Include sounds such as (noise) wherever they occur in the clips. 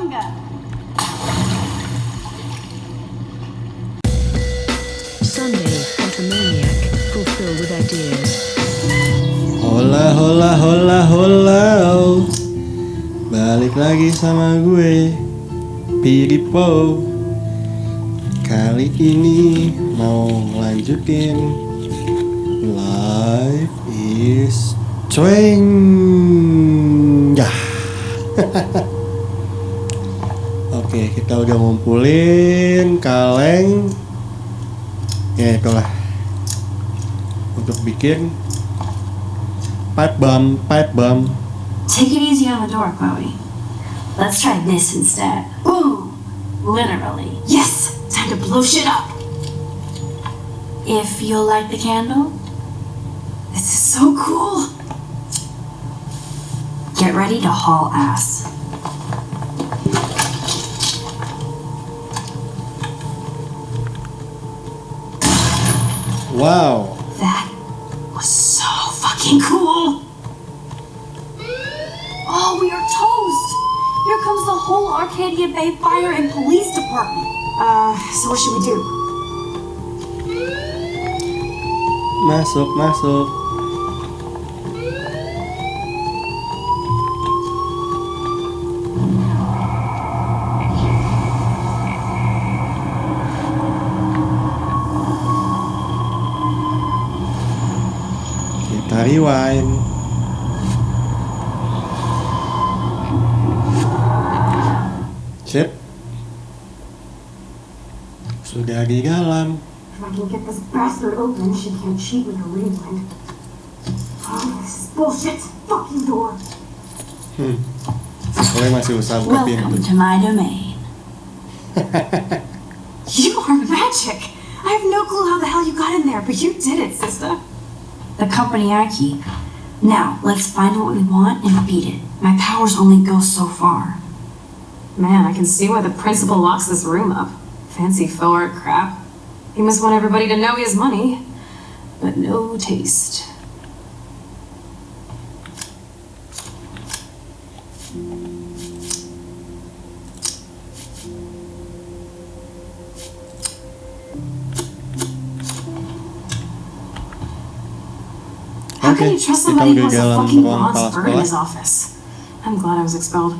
Cowabunga! Sunday, Automaniac, fulfill with ideas. Hola hola hola hola Balik lagi sama gue Piripo Kali ini mau lanjutin Life is Ya (laughs) Oke kita udah ngumpulin kaleng Ya itulah Untuk bikin Pipe bomb, pipe bomb Take it easy on the door, Chloe. Let's try this instead. Ooh! Literally. Yes! Time to blow shit up! If you'll light the candle. This is so cool! Get ready to haul ass. Wow That was so fucking cool! Oh, we are toast! Here comes the whole Arcadia Bay Fire and Police Department. Uh, so what should we do? Masuk, masuk Kita rewind Sip Sudah di dalam If I can get this bastard open, she can't cheat with rewind. Oh, this is bullshit! Fucking door! Hmm. Gue masih usaha buka pintu Welcome to my domain. (laughs) you are magic! I have no clue how the hell you got in there, but you did it, sister. The company I. Now, let's find what we want and beat it. My powers only go so far. Man, I can see why the principal locks this room up. Fancy faux art crap. He must want everybody to know he has money, but no taste. How can you trust somebody who has a fucking bronze bird in his office? I'm glad I was expelled.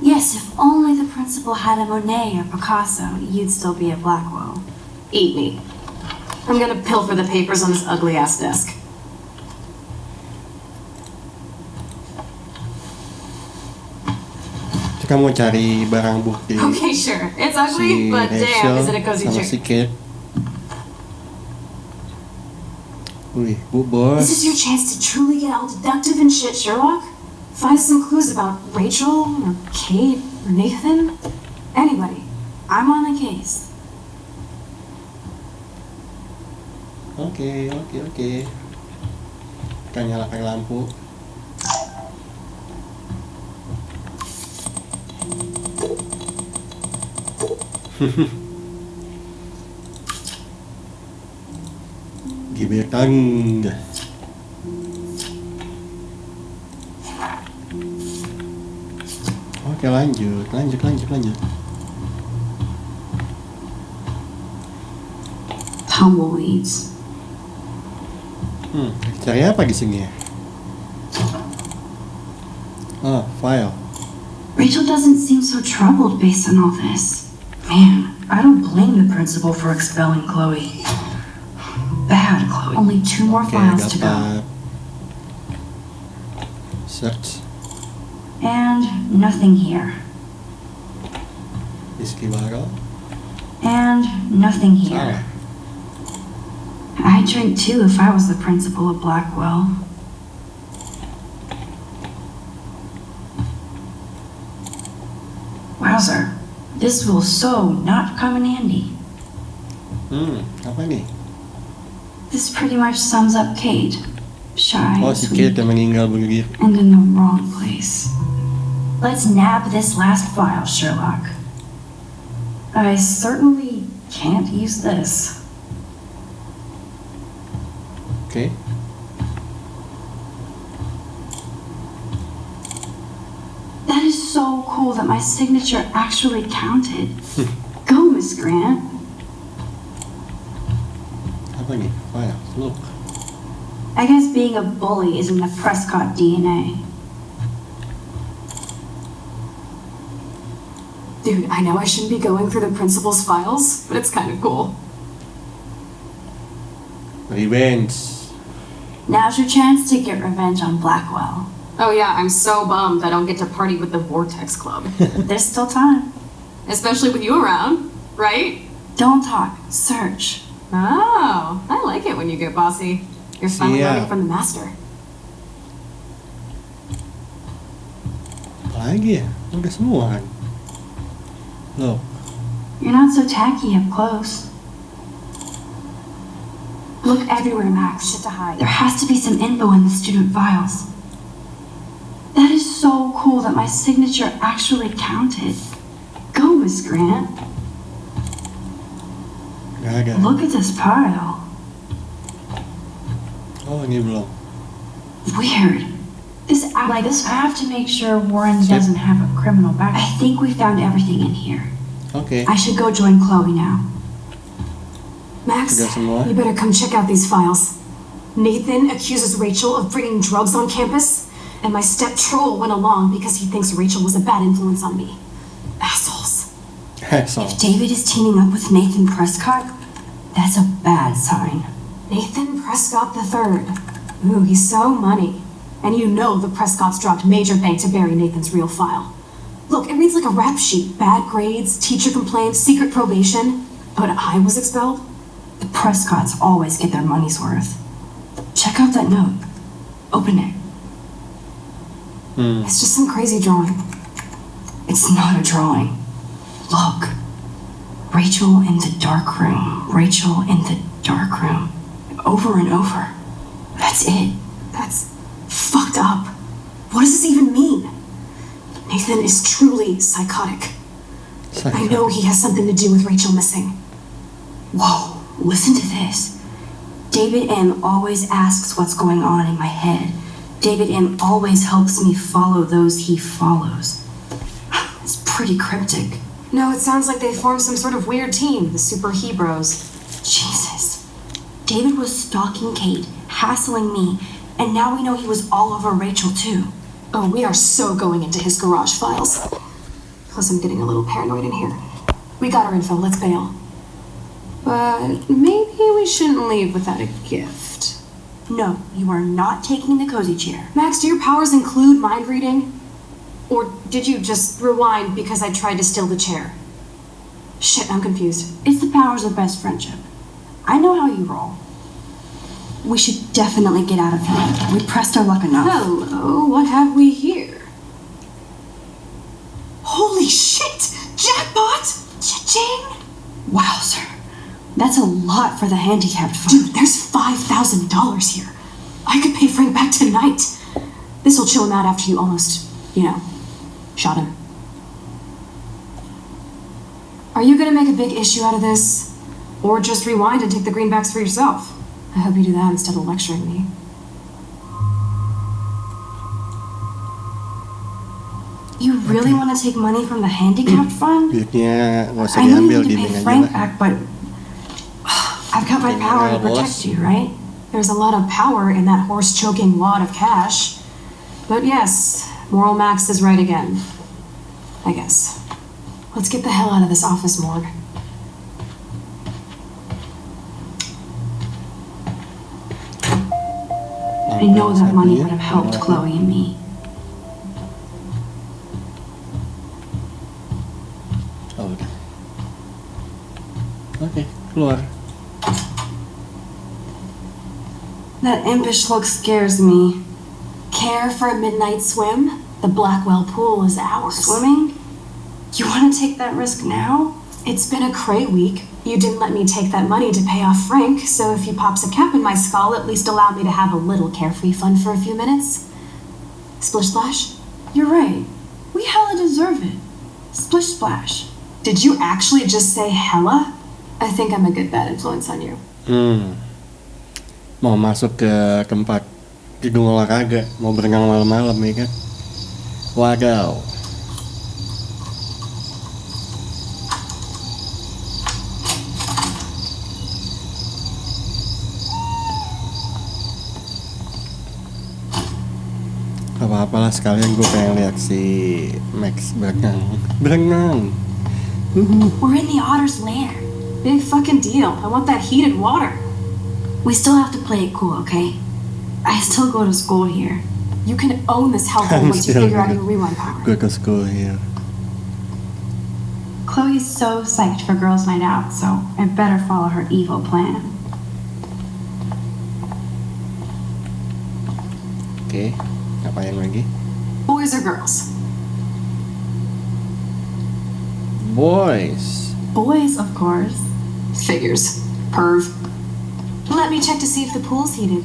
Yes, if only the principal had a Monet or Picasso, you'd still be at Blackwell. Eat me. I'm gonna pilfer the papers on this ugly ass desk. Kita mau cari barang bukti Okay, sure. It's ugly, si but damn, is it a cozy sama si? Kate. Bos. This is your chance to truly get all deductive and shit, Sherlock. Find some clues about Rachel, or Kate, or Nathan. Anybody. I'm on the case. Oke, oke, oke. Kita nyalakan lampu. (laughs) Gebetan. Oke lanjut, lanjut, lanjut, lanjut. Tumbleweeds. Hmm, cari apa di sini ya? Ah, file. Rachel doesn't seem so troubled based on all this. Man, I don't blame the principal for expelling Chloe. Bad. Only two more Oke, files to go. Search And nothing here. Baro. And nothing here. I'd drink too if I was the principal of Blackwell. Wowzer, this will so not come in handy. Hmm, apa nih? This pretty much sums up Kate. Shy, Oh, si sweet, Kate and in the wrong place. Let's nab this last file, Sherlock. I certainly can't use this. Okay. That is so cool that my signature actually counted. (laughs) Go, Miss Grant. Apa nih? File. Look. I guess being a bully is in the Prescott DNA. Dude, I know I shouldn't be going through the principal's files, but it's kind of cool. Revenge. Now's your chance to get revenge on Blackwell. Oh yeah, I'm so bummed I don't get to party with the Vortex Club. (laughs) There's still time. Especially with you around, right? Don't talk, search. Oh, I like it when you get bossy. You're finally Yeah. learning from the master. Lagi ya? Udah semua kan? Look. You're not so tacky up close. Look everywhere, Max. Shit to hide. There has to be some info in the student files. That is so cool that my signature actually counted. Go, Miss Grant. Gak ada. Look at this pile. Oh ini belum. Weird. This like this. I have to make sure Warren Sip. doesn't have a criminal back. I think we found everything in here. Okay. I should go join Chloe now. Max, you better come check out these files. Nathan accuses Rachel of bringing drugs on campus, and my step troll went along because he thinks Rachel was a bad influence on me. Assholes. so. If David is teaming up with Nathan Prescott, that's a bad sign. Nathan Prescott III. Ooh, he's so money. And you know the Prescotts dropped major bank to bury Nathan's real file. Look, it reads like a rap sheet. Bad grades, teacher complaints, secret probation. But I was expelled? The Prescotts always get their money's worth. Check out that note. Open it. Hmm. It's just some crazy drawing. It's not a drawing. Look. Rachel in the dark room. Rachel in the dark room. Over and over. That's it. That's fucked up. What does this even mean? Nathan is truly psychotic. I know he has something to do with Rachel missing. Whoa, listen to this. David M always asks what's going on in my head. David M always helps me follow those he follows. (sighs) It's pretty cryptic. No, it sounds like they formed some sort of weird team, the Super Hebrews. Jesus. David was stalking Kate, hassling me, and now we know he was all over Rachel too. Oh, we are so going into his garage files. Plus, I'm getting a little paranoid in here. We got our info, let's bail. But maybe we shouldn't leave without a gift. No, you are not taking the cozy chair. Max, do your powers include mind reading? Or did you just rewind because I tried to steal the chair? Shit, I'm confused. It's the powers of best friendship. I know how you roll. We should definitely get out of here. We pressed our luck enough. Hello, what have we here? Holy shit! Jackpot! Cha-ching! Wow, sir. That's a lot for the handicapped fund. Dude, there's $5,000 here. I could pay Frank back tonight. This'll chill him out after you almost, you know, shot him. Are you gonna make a big issue out of this? Or just rewind and take the greenbacks for yourself? I hope you do that instead of lecturing me. You really want to take money from the handicapped fund? Duitnya nggak usah I diambil, need to aja Frank lah. back, but (sighs) I've got my power to protect you, right? There's a lot of power in that horse choking wad of cash. But yes, Moral Max is right again. I guess. Let's get the hell out of this office morgue. I know that money would have helped Chloe and me. Oh, udah. Keluar. That impish look scares me. Care for a midnight swim? The Blackwell pool is ours. Swimming? You want to take that risk now? It's been a cray week. You didn't let me take that money to pay off Frank, so if he pops a cap in my skull, at least allow me to have a little carefree fun for a few minutes. Splish splash? You're right. We hella deserve it. Splish splash. Did you actually just say hella? I think I'm a good bad influence on you. Hmm. Mau masuk ke tempat gedung olahraga, mau berenang malam-malam ya kan? Wago. apa-apa lah sekalian gue pengen lihat si Max berenang berenang We're in the otter's lair. Big fucking deal. I want that heated water. We still have to play it cool, okay? I still go to school here. You can own this hellhole once you (laughs) figure out your rewind power. Gue ke school here. Chloe's so psyched for girls' night out, so I better follow her evil plan. Oke, ngapain lagi? Boys or girls? Boys. Boys, of course. Figures. Perv. Let me check to see if the pool's heated.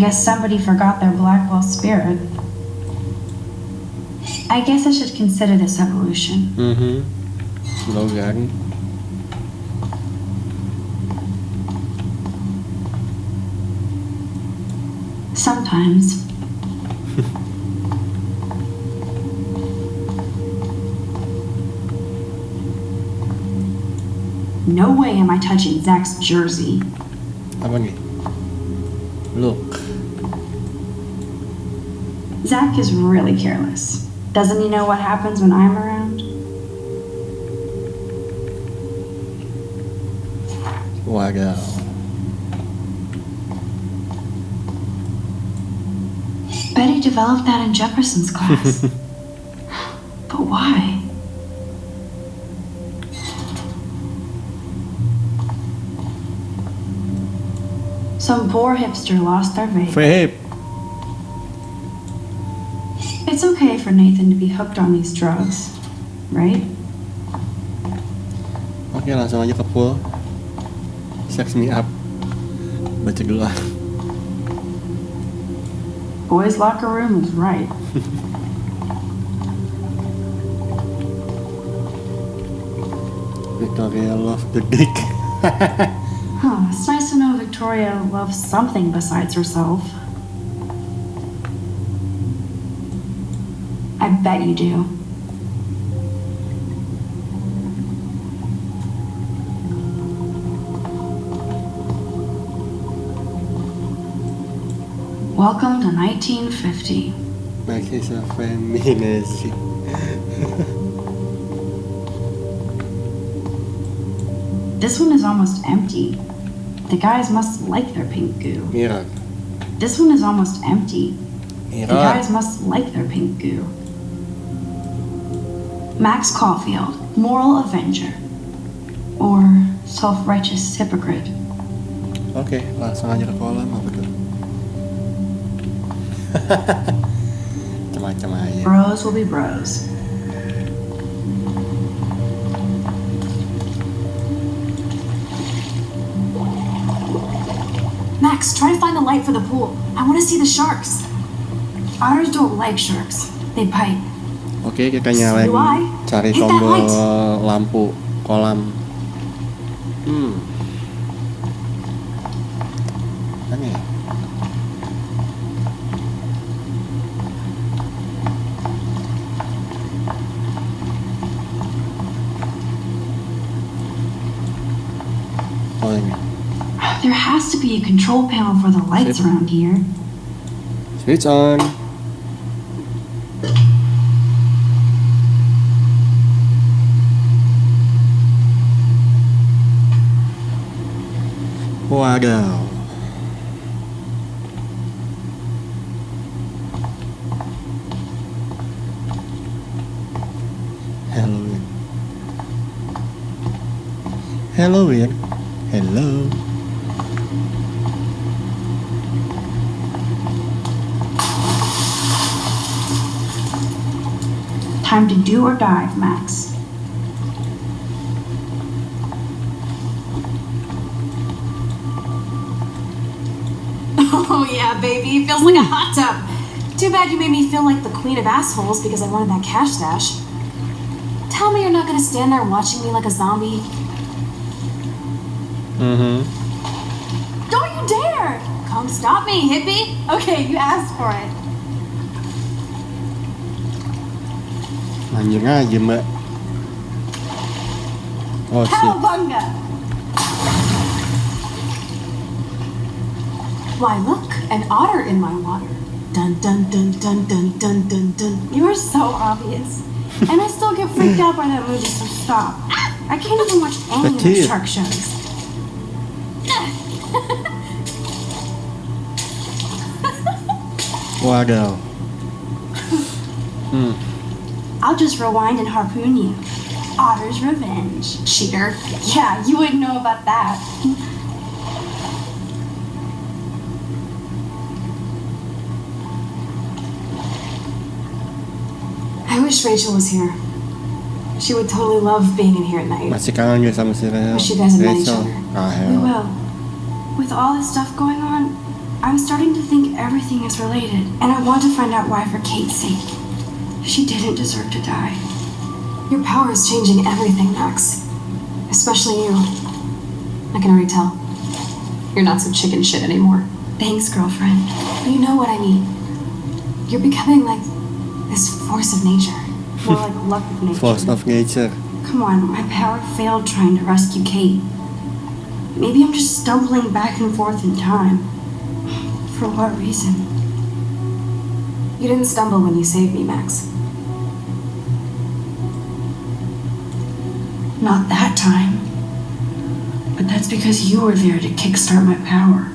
Guess somebody forgot their Blackwell spirit. I guess I should consider this evolution. Mm-hmm. Logan. Sometimes. (laughs) no way am I touching Zach's jersey. Look. Zach is really careless. Doesn't he know what happens when I'm around? Wadaw. Betty developed that in Jefferson's class. (laughs) but why? Some poor hipster lost their vape. It's okay for Nathan to be hooked on these drugs, right? Oke, langsung aja ke pool. Sex me up. Baca doa. Boys' locker room is right. Victoria loves the dick. (laughs) Huh, it's nice to know Victoria loves something besides herself. Bet you do. Welcome to 1950. Max is a. This one is almost empty. The guys must like their pink goo. Mirror. This one is almost empty. The guys must like their pink goo. Max Caulfield, moral avenger. Or self righteous hypocrite. Oke, langsung aja ke kolam apa tuh? Macam-macam aja. Bros will be bros. Max, try to find the light for the pool. I want to see the sharks. Otters don't like sharks, they bite. Oke, kita nyalain cari tombol lampu kolam. Hmm. Ya? Oh ini. There has to be a control panel for the lights around here. Switch on. Wadaw. Halloween. Halloween. Hello. Time to do or die, Max. Feels like a hot tub. Too bad you made me feel like the queen of assholes because I wanted that cash stash. Tell me you're not gonna stand there watching me like a zombie. Mm-hmm. Don't you dare! Come stop me, hippie! Okay, you asked for it. Anjing aja mbak Oh shit. Cowabunga! Why, look, an otter in my water. Dun dun dun dun dun dun dun dun. You are so obvious. And I still get freaked out by that movie, so stop. I can't even watch any of the kid. shark shows. Wadaw. Hmm. I'll just rewind and harpoon you. Otter's revenge. Cheater. Yeah, you wouldn't know about that. Wish Rachel was here. She would totally love being in here at night. Masih kangen gak sama si Rachel? Wish you guys had met each other. Ah, We will. With all this stuff going on, I'm starting to think everything is related, and I want to find out why for Kate's sake. She didn't deserve to die. Your power is changing everything, Max. Especially you. I can already tell. You're not so chicken shit anymore. Thanks, girlfriend. You know what I mean. You're becoming like this force of nature. More like (laughs) luck of nature. Force of nature. Come on, my power failed trying to rescue Kate. Maybe I'm just stumbling back and forth in time. For what reason? You didn't stumble when you saved me, Max. Not that time. But that's because you were there to kickstart my power.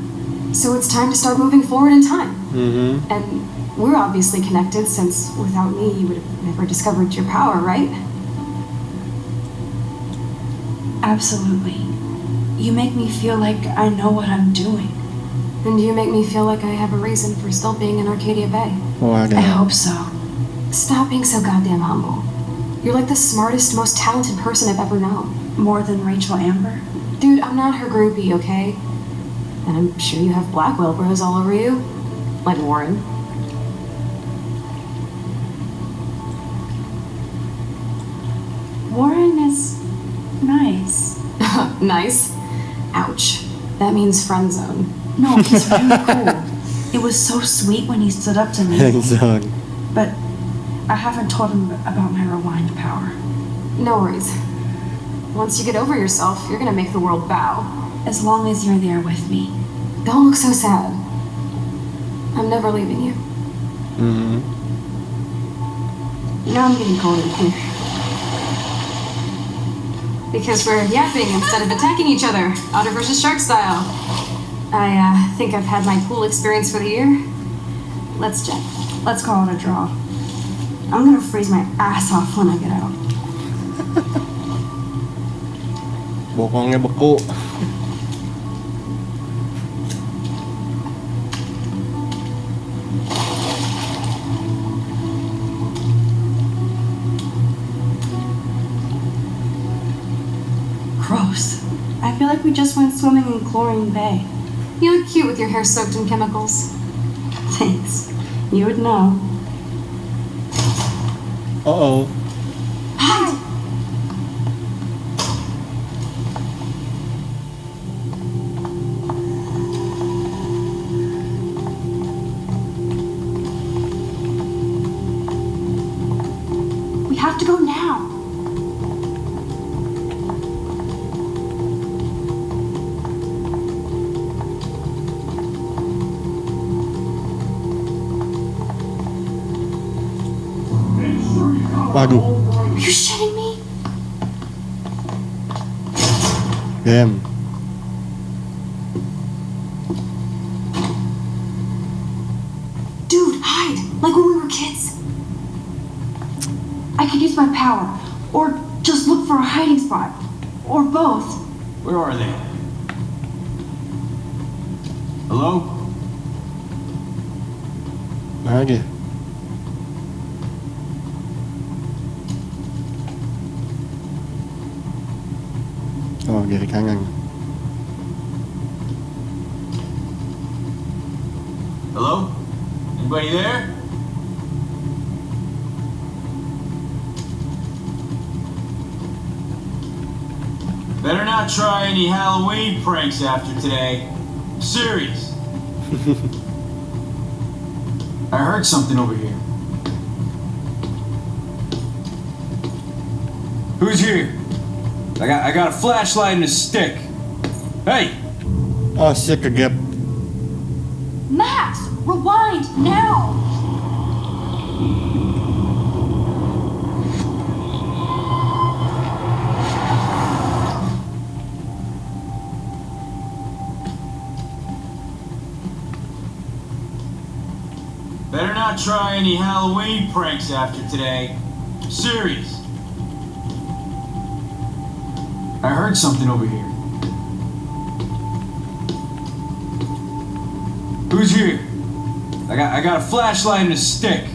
So it's time to start moving forward in time. Mm-hmm. And we're obviously connected since without me you would have never discovered your power, right? Absolutely. You make me feel like I know what I'm doing. And you make me feel like I have a reason for still being in Arcadia Bay. Oh, I Wadaw. hope so. Stop being so goddamn humble. You're like the smartest, most talented person I've ever known. More than Rachel Amber? Dude, I'm not her groupie, okay? And I'm sure you have Blackwell bros all over you. Like Warren. Warren nice. Ouch. That means friend zone. No, he's really (laughs) cool. It was so sweet when he stood up to me. Hands-on. But I haven't told him about my rewind power. No worries. Once you get over yourself, you're gonna make the world bow. As long as you're there with me. Don't look so sad. I'm never leaving you. Mm-hmm. Now I'm getting cold in here. Because we're yapping instead of attacking each other, otter versus shark style. I uh, think I've had my pool experience for the year. Let's check. Let's call it a draw. I'm gonna freeze my ass off when I get out. (laughs) Bokongnya beku. We just went swimming in Chlorine Bay. You look cute with your hair soaked in chemicals. Thanks. You would know. Uh-oh. Hide! Waduh. Are you shitting me? Damn. Dude, hide! Like when we were kids. I could use my power. Or just look for a hiding spot. Or both. Where are they? Hello? Lagi. Kanan. Hello? Anybody there? Better not try any Halloween pranks after today. I'm serious. (laughs) I heard something over here. Who's here? I got I got a flashlight and a stick. Hey, ah, Oh shit kegap. Max, rewind now! better not try any Halloween pranks after today. Serious. I heard something over here. Who's here? I got I got a flashlight and a stick.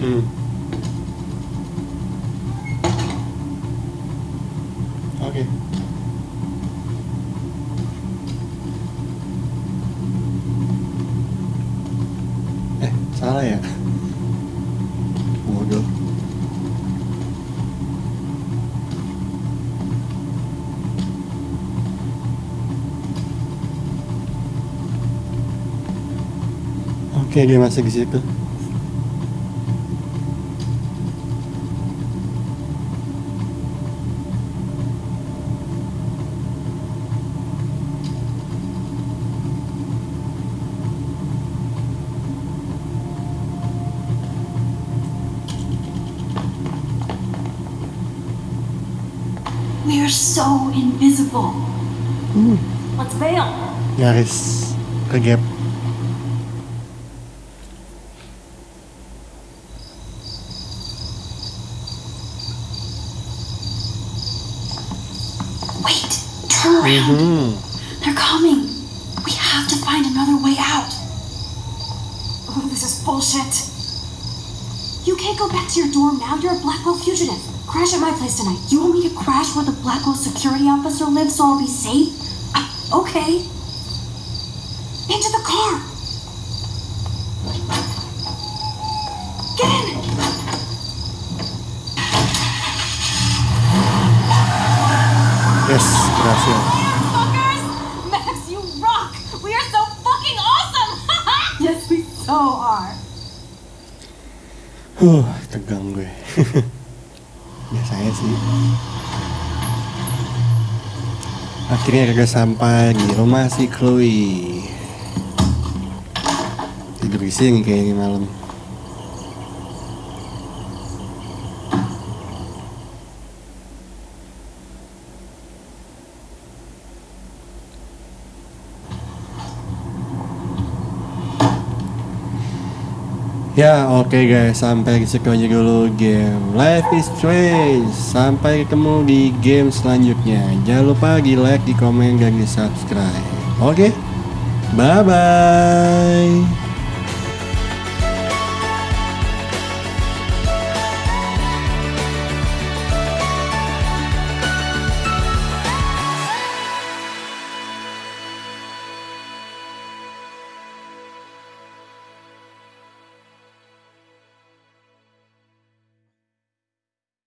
Hmm. Oke. Eh, salah ya? Bodoh. Oke, dia masih di situ. We are so invisible. Let's bail. Nyaris ke gap. Turn around. Hmm. They're coming. We have to find another way out. Oh, this is bullshit. You can't go back to your dorm now. You're a Blackwell fugitive. Crash at my place tonight. You want me to crash where the Blackwell security officer lives so I'll be safe? Okay. Into the car. Get in. Yes, berhasil. Huh, tegang gue. (laughs) Biasanya sih. Akhirnya kagak sampai di rumah si Chloe. Tidur di sini kayaknya malam. Ya oke guys sampai sekian aja dulu game Life is Strange. Sampai ketemu di game selanjutnya. Jangan lupa di like, di komen, dan di subscribe. Oke Bye bye